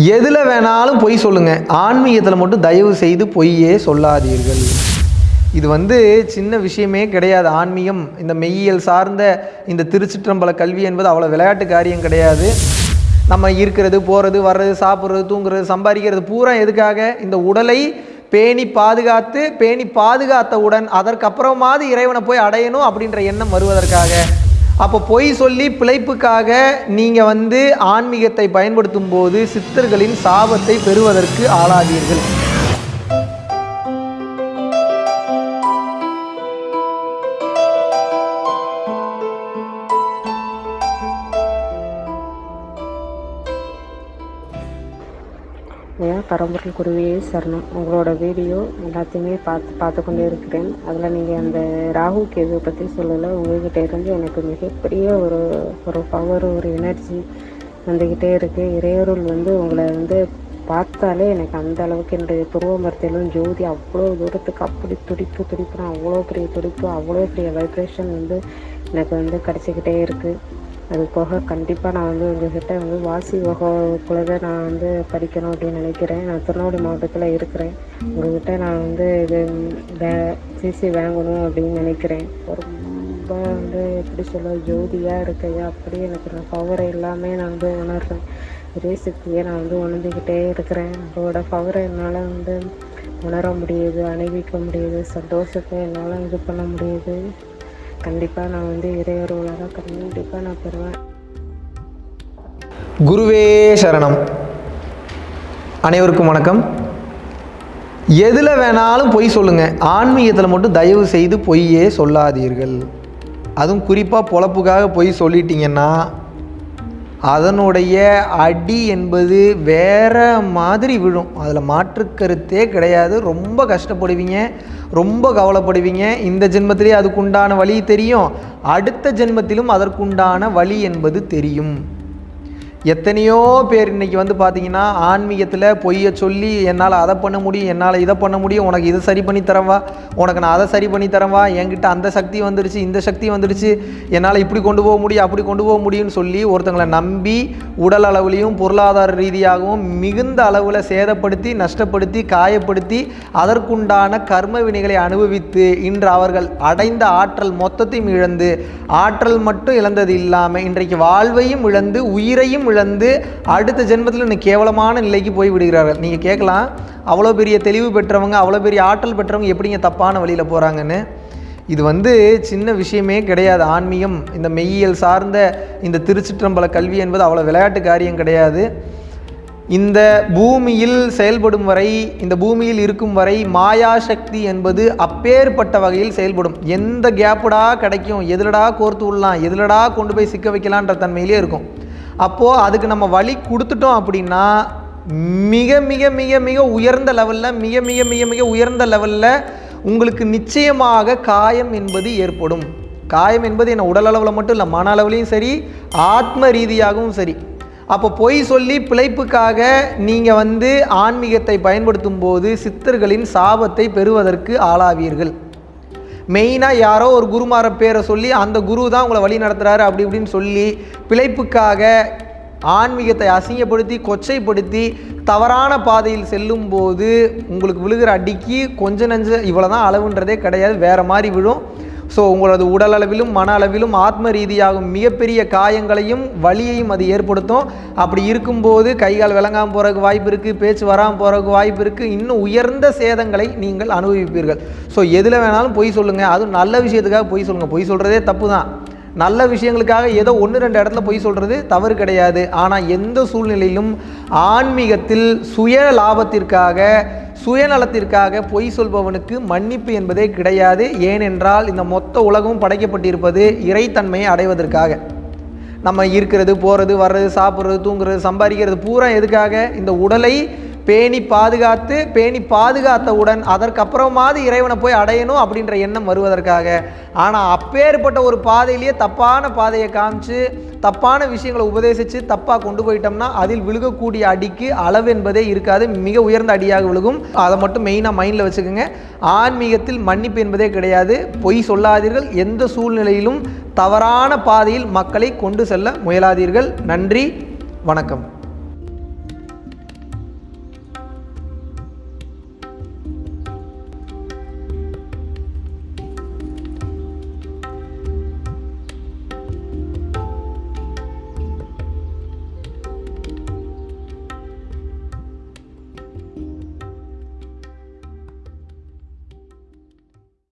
எதில் வேணாலும் பொய் சொல்லுங்கள் ஆன்மீகத்தில் மட்டும் தயவு செய்து பொய்யே சொல்லாதீர்கள். இது வந்து சின்ன விஷயமே கிடையாது. ஆன்மீகம் இந்த மெய்யியல் சார்ந்த இந்த திருச்சிற்றம்பல கல்வி என்பது அவ்வளோ விளையாட்டு காரியம் கிடையாது. நம்ம இருக்கிறது போகிறது வர்றது சாப்பிட்றது தூங்குறது சம்பாதிக்கிறது பூரா எதுக்காக? இந்த உடலை பேணி பாதுகாத்து பேணி பாதுகாத்தவுடன் அதற்கப்புறமாவது இறைவனை போய் அடையணும் அப்படின்ற எண்ணம் வருவதற்காக. அப்போ பொய் சொல்லி பிழைப்புக்காக நீங்கள் வந்து ஆன்மீகத்தை பயன்படுத்தும் போது சித்தர்களின் சாபத்தை பெறுவதற்கு ஆளாதீர்கள் என் பரம்பொருள் குருவியே சரணம். உங்களோட வீடியோ எல்லாத்தையுமே பார்த்து பார்த்து கொண்டே இருக்கிறேன். அதில் நீங்கள் அந்த ராகு கேது பற்றி சொல்லலை. உங்கள்கிட்ட இருந்து எனக்கு மிகப்பெரிய ஒரு ஒரு பவர் ஒரு எனர்ஜி வந்துக்கிட்டே இருக்குது இறையருள் வந்து உங்களை வந்து பார்த்தாலே எனக்கு அந்த அளவுக்கு என்னுடைய துருவ மரத்திலும் ஜோதி அவ்வளோ தூரத்துக்கு அப்படி துடிப்பு துடிப்புனா அவ்வளோ பெரிய துடிப்பு அவ்வளோ பெரிய வைப்ரேஷன் வந்து எனக்கு வந்து கிடச்சிக்கிட்டே இருக்குது அது போக கண்டிப்பாக நான் வந்து உங்கள்கிட்ட வந்து வாசி வகுப்புல நான் வந்து படிக்கணும் அப்படின்னு நினைக்கிறேன். நான் திருநெல்வேலி மாவட்டத்தில் இருக்கிறேன். உங்கள்கிட்ட நான் வந்து இது வே சிசி வாங்கணும் அப்படின்னு நினைக்கிறேன். ரொம்ப வந்து எப்படி சொல்ல ஜோதியாக இருக்கையா அப்படியே எனக்கு நான் பவரை எல்லாமே நான் வந்து உணர்றேன். ஒரே சக்தியை நான் வந்து உணர்ந்துக்கிட்டே இருக்கிறேன். உங்களோட பவரை என்னால் வந்து உணர முடியுது அணிவிக்க முடியுது சந்தோஷத்தை என்னால் இது பண்ண முடியுது. கண்டிப்பாக நான் வந்து இறையருளாக கண்டிப்பாக நான் பெறுவேன். குருவே சரணம். அனைவருக்கும் வணக்கம். எதில் வேணாலும் பொய் சொல்லுங்கள் ஆன்மீகத்தில் மட்டும் தயவு செய்து பொய்யே சொல்லாதீர்கள். அதுவும் குறிப்பாக பொழப்புக்காக பொய் சொல்லிட்டீங்கன்னா அதனுடைய அடி என்பது வேற மாதிரி விழும். அதில் மாற்று கருத்தே கிடையாது. ரொம்ப கஷ்டப்படுவீங்க ரொம்ப கவலைப்படுவீங்க. இந்த ஜென்மத்திலே அதுக்குண்டான வழி தெரியும். அடுத்த ஜென்மத்திலும் அதற்குண்டான வழி என்பது தெரியும். எத்தனையோ பேர் இன்னைக்கு வந்து பார்த்தீங்கன்னா ஆன்மீகத்தில் பொய்யை சொல்லி என்னால் அதை பண்ண முடியும் என்னால் இதை பண்ண முடியும் உனக்கு இதை சரி பண்ணி தரவா? உனக்கு நான் அதை சரி பண்ணி தரவா? என்கிட்ட அந்த சக்தி வந்துடுச்சு இந்த சக்தி வந்துடுச்சு என்னால் இப்படி கொண்டு போக முடியும் அப்படி கொண்டு போக முடியும்னு சொல்லி ஒருத்தங்களை நம்பி உடல் அளவுலையும் பொருளாதார ரீதியாகவும் மிகுந்த அளவில் சேதப்படுத்தி நஷ்டப்படுத்தி காயப்படுத்தி அதற்குண்டான கர்ம வினைகளை அனுபவித்து இன்று அவர்கள் அடைந்த ஆற்றல் மொத்தத்தையும் இழந்து ஆற்றல் மட்டும் இழந்தது இல்லாமல் இன்றைக்கு வாழ்வையும் இழந்து உயிரையும் இழந்து அடுத்த ஜென்மத்தில் இன்னும் கேவலமான நிலைக்கு போய் விடுகிறார்கள். நீங்கள் கேட்கலாம் அவ்வளோ பெரிய தெளிவு பெற்றவங்க அவ்வளோ பெரிய ஆற்றல் பெற்றவங்க எப்படிங்க தப்பான வழியில் போகிறாங்கன்னு இது வந்து சின்ன விஷயமே கிடையாது. ஆன்மீகம் இந்த மெய்யியல் சார்ந்த இந்த திருச்சிற்றம்பல கல்வி என்பது அவ்வளோ விளையாட்டு காரியம் கிடையாது. இந்த பூமியில் செயல்படும் வரை இந்த பூமியில் இருக்கும் வரை மாயா சக்தி என்பது அப்பேற்பட்ட வகையில் செயல்படும். எந்த கேப்புடா கிடைக்கும் எதுலடா கோர்த்து விடலாம் எதுலடா கொண்டு போய் சிக்க வைக்கலான்ற தன்மையிலே இருக்கும். அப்போது அதுக்கு நம்ம வழி கொடுத்துட்டோம் அப்படின்னா மிக மிக மிக மிக உயர்ந்த லெவலில் மிக மிக மிக மிக உயர்ந்த லெவலில் உங்களுக்கு நிச்சயமாக காயம் என்பது ஏற்படும். காயம் என்பது என்ன? உடல் அளவில் மட்டும் இல்லை மன அளவுலேயும் சரி ஆத்ம ரீதியாகவும் சரி. அப்போ பொய் சொல்லி பிழைப்புக்காக நீங்கள் வந்து ஆன்மீகத்தை பயன்படுத்தும் போது சித்தர்களின் சாபத்தை பெறுவதற்கு ஆளாவீர்கள். மெயினாக யாரோ ஒரு குருமார பேரை சொல்லி அந்த குரு தான் உங்களை வழி நடத்துகிறாரு அப்படி இப்படின்னு சொல்லி பிழைப்புக்காக ஆன்மீகத்தை அசிங்கப்படுத்தி கொச்சைப்படுத்தி தவறான பாதையில் செல்லும்போது உங்களுக்கு விழுகிற அடிக்கு கொஞ்ச நஞ்ச இவ்வளோ தான் அளவுன்றதே கிடையாது. வேறு மாதிரி விழும். ஸோ உங்களது உடல் அளவிலும் மன அளவிலும் ஆத்ம ரீதியாகும் மிகப்பெரிய காயங்களையும் வலியையும் அது ஏற்படுத்தும். அப்படி இருக்கும்போது கைகால் விளங்காமல் போகிறதுக்கு வாய்ப்பு இருக்குது பேச்சு வராமல் போகிறதுக்கு வாய்ப்பு இருக்குது இன்னும் உயர்ந்த சேதங்களை நீங்கள் அனுபவிப்பீர்கள். ஸோ எதில் வேணாலும் பொய் சொல்லுங்கள் அதுவும் நல்ல விஷயத்துக்காக பொய் சொல்லுங்கள் பொய் சொல்கிறதே தப்பு தான் நல்ல விஷயங்களுக்காக ஏதோ ஒன்று ரெண்டு இடத்துல பொய் சொல்கிறது தவறு கிடையாது. ஆனால் எந்த சூழ்நிலையிலும் ஆன்மீகத்தில் சுய லாபத்திற்காக சுயநலத்திற்காக பொய் சொல்பவனுக்கு மன்னிப்பு என்பதே கிடையாது. ஏனென்றால் இந்த மொத்த உலகமும் படைக்கப்பட்டிருப்பது இறைத்தன்மையை அடைவதற்காக. நம்ம இருக்கிறது போகிறது வர்றது சாப்பிட்றது தூங்குறது சம்பாதிக்கிறது பூரா எதுக்காக? இந்த உடலை பேணி பாதுகாத்து பேணி பாதுகாத்தவுடன் அதற்கப்புறமாவது இறைவனை போய் அடையணும் அப்படின்ற எண்ணம் வருவதற்காக. ஆனால் அப்பேற்பட்ட ஒரு பாதையிலேயே தப்பான பாதையை காமிச்சு தப்பான விஷயங்களை உபதேசித்து தப்பாக கொண்டு போயிட்டோம்னா அதில் விழுகக்கூடிய அடிக்கு அளவு என்பதே இருக்காது. மிக உயர்ந்த அடியாக விழுகும். அதை மட்டும் மெயினாக மைண்டில் வச்சுக்கோங்க. ஆன்மீகத்தில் மன்னிப்பு என்பதே கிடையாது. பொய் சொல்லாதீர்கள். எந்த சூழ்நிலையிலும் தவறான பாதையில் மக்களை கொண்டு செல்ல முயலாதீர்கள். நன்றி. வணக்கம்.